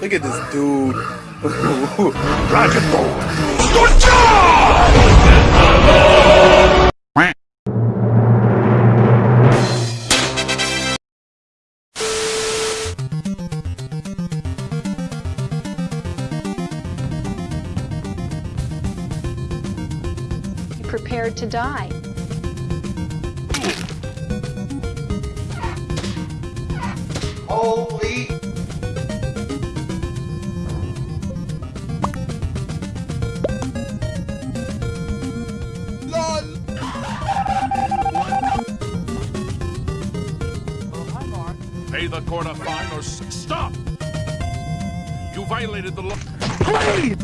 Look at this dude. Dragon Ball. Good prepared to die. Holy Court a fine or stop! You violated the law. Please!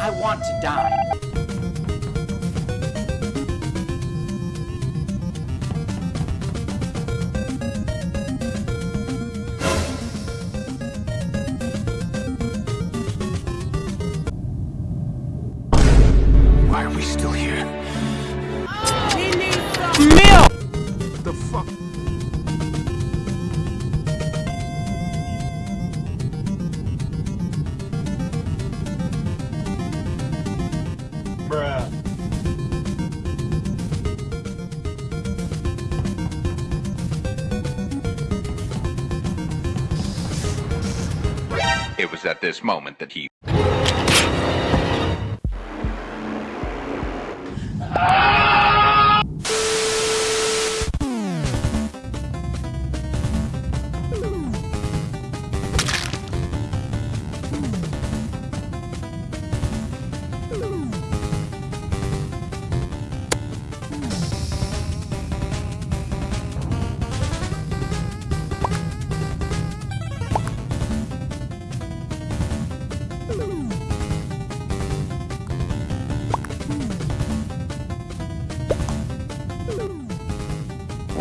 I want to die. Why are we still here? The fuck? It was at this moment that he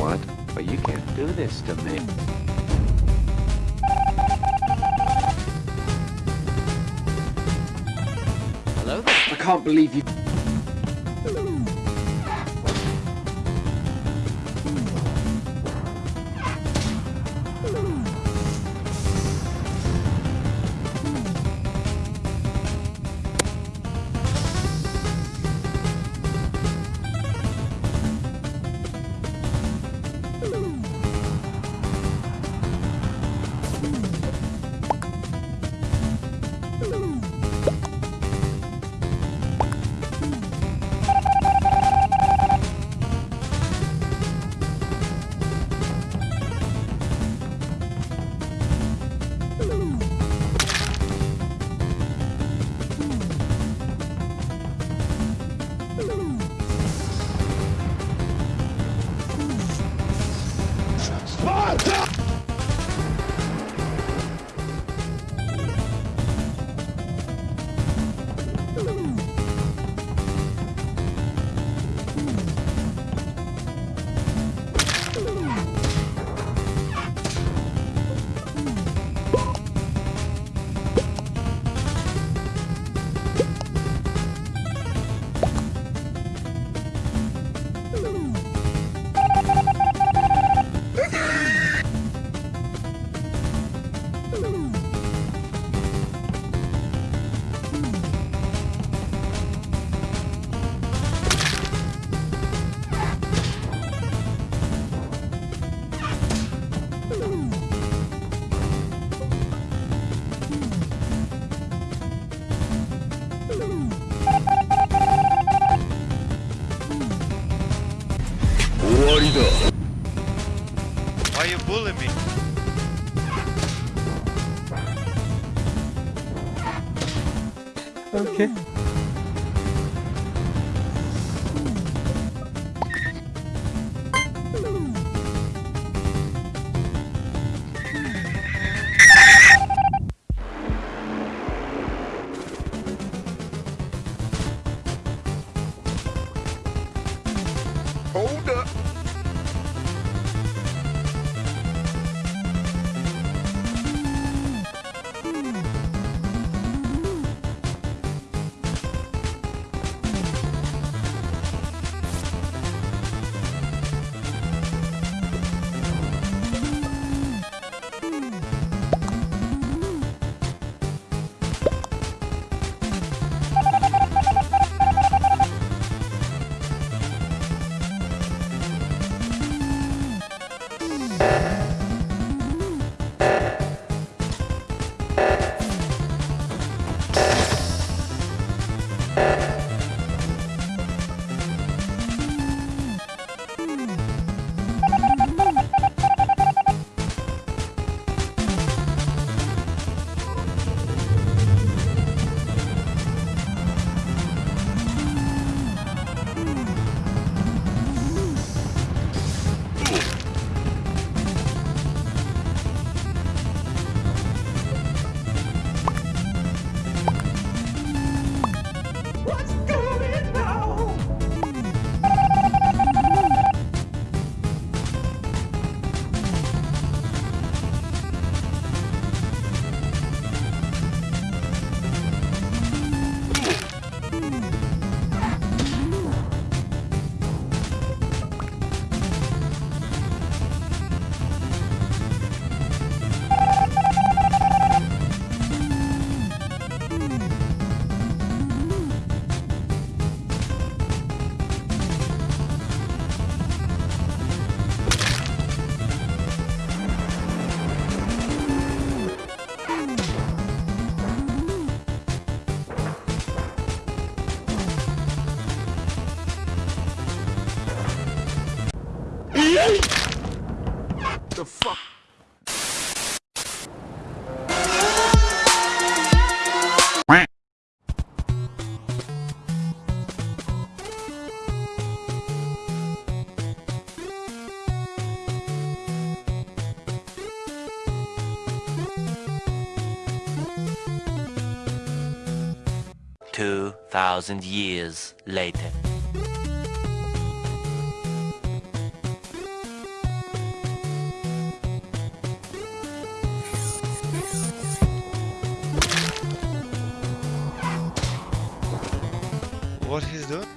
What? But you can't do this to me. Hello there. I can't believe you. Why you bullying me? Okay. The fuck? Two thousand years later. What he's doing?